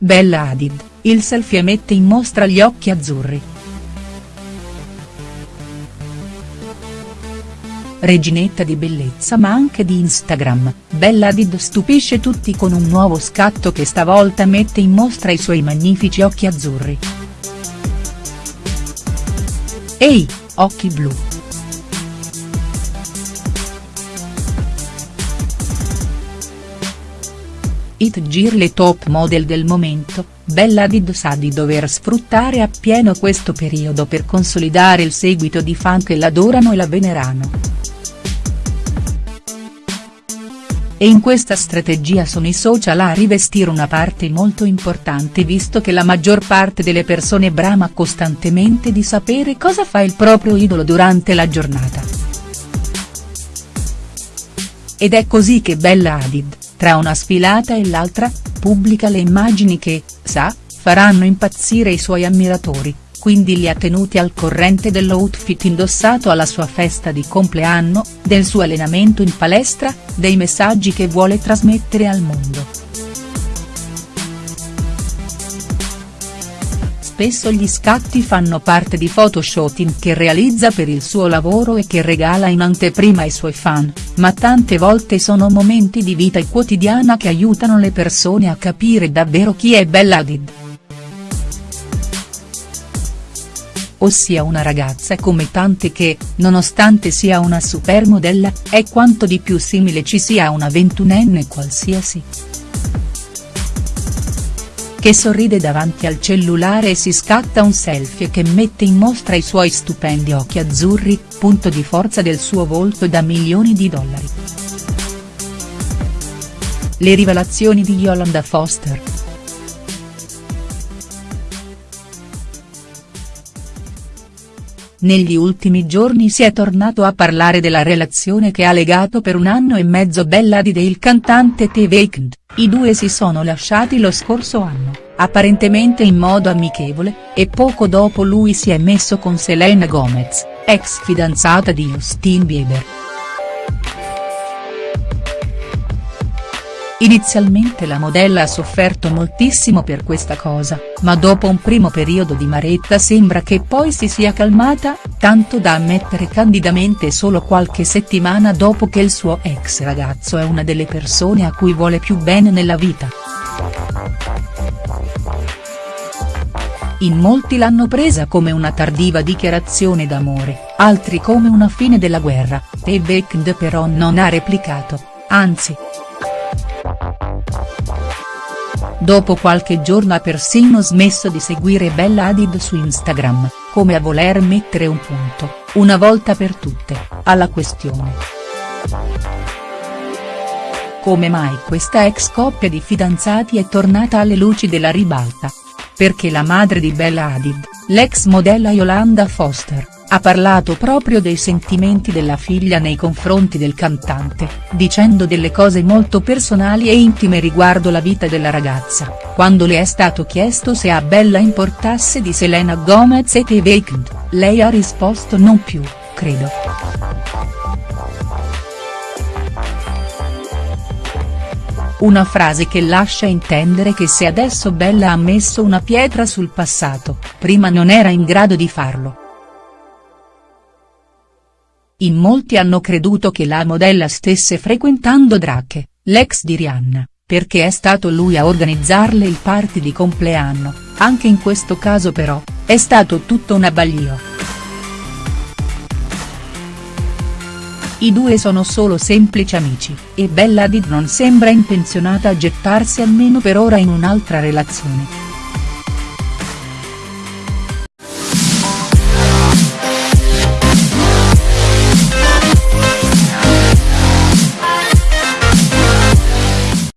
Bella Hadid, il selfie mette in mostra gli occhi azzurri. Reginetta di bellezza ma anche di Instagram, Bella Hadid stupisce tutti con un nuovo scatto che stavolta mette in mostra i suoi magnifici occhi azzurri. Ehi, occhi blu. It Gir le top model del momento, Bella Hadid sa di dover sfruttare appieno questo periodo per consolidare il seguito di fan che l'adorano e la venerano. E in questa strategia sono i social a rivestire una parte molto importante visto che la maggior parte delle persone brama costantemente di sapere cosa fa il proprio idolo durante la giornata. Ed è così che Bella Hadid, tra una sfilata e l'altra, pubblica le immagini che, sa, faranno impazzire i suoi ammiratori, quindi li ha tenuti al corrente dell'outfit indossato alla sua festa di compleanno, del suo allenamento in palestra, dei messaggi che vuole trasmettere al mondo. Spesso gli scatti fanno parte di photoshooting che realizza per il suo lavoro e che regala in anteprima ai suoi fan, ma tante volte sono momenti di vita quotidiana che aiutano le persone a capire davvero chi è Bella Hadid. Ossia una ragazza come tante che, nonostante sia una supermodella, è quanto di più simile ci sia a una ventunenne qualsiasi che sorride davanti al cellulare e si scatta un selfie che mette in mostra i suoi stupendi occhi azzurri, punto di forza del suo volto da milioni di dollari. Le rivelazioni di Yolanda Foster. Negli ultimi giorni si è tornato a parlare della relazione che ha legato per un anno e mezzo Bella Hadid e il cantante The Weeknd, i due si sono lasciati lo scorso anno, apparentemente in modo amichevole, e poco dopo lui si è messo con Selena Gomez, ex fidanzata di Justin Bieber. Inizialmente la modella ha sofferto moltissimo per questa cosa, ma dopo un primo periodo di maretta sembra che poi si sia calmata, tanto da ammettere candidamente solo qualche settimana dopo che il suo ex ragazzo è una delle persone a cui vuole più bene nella vita. In molti l'hanno presa come una tardiva dichiarazione d'amore, altri come una fine della guerra, The Weeknd però non ha replicato, anzi. Dopo qualche giorno ha persino smesso di seguire Bella Hadid su Instagram, come a voler mettere un punto, una volta per tutte, alla questione. Come mai questa ex coppia di fidanzati è tornata alle luci della ribalta? Perché la madre di Bella Hadid, l'ex modella Yolanda Foster, ha parlato proprio dei sentimenti della figlia nei confronti del cantante, dicendo delle cose molto personali e intime riguardo la vita della ragazza, quando le è stato chiesto se a Bella importasse di Selena Gomez e The Weeknd, lei ha risposto non più, credo. Una frase che lascia intendere che se adesso Bella ha messo una pietra sul passato, prima non era in grado di farlo. In molti hanno creduto che la modella stesse frequentando Drake, l'ex di Rihanna, perché è stato lui a organizzarle il party di compleanno, anche in questo caso però, è stato tutto un abbaglio. I due sono solo semplici amici, e Bella Hadid non sembra intenzionata a gettarsi almeno per ora in un'altra relazione.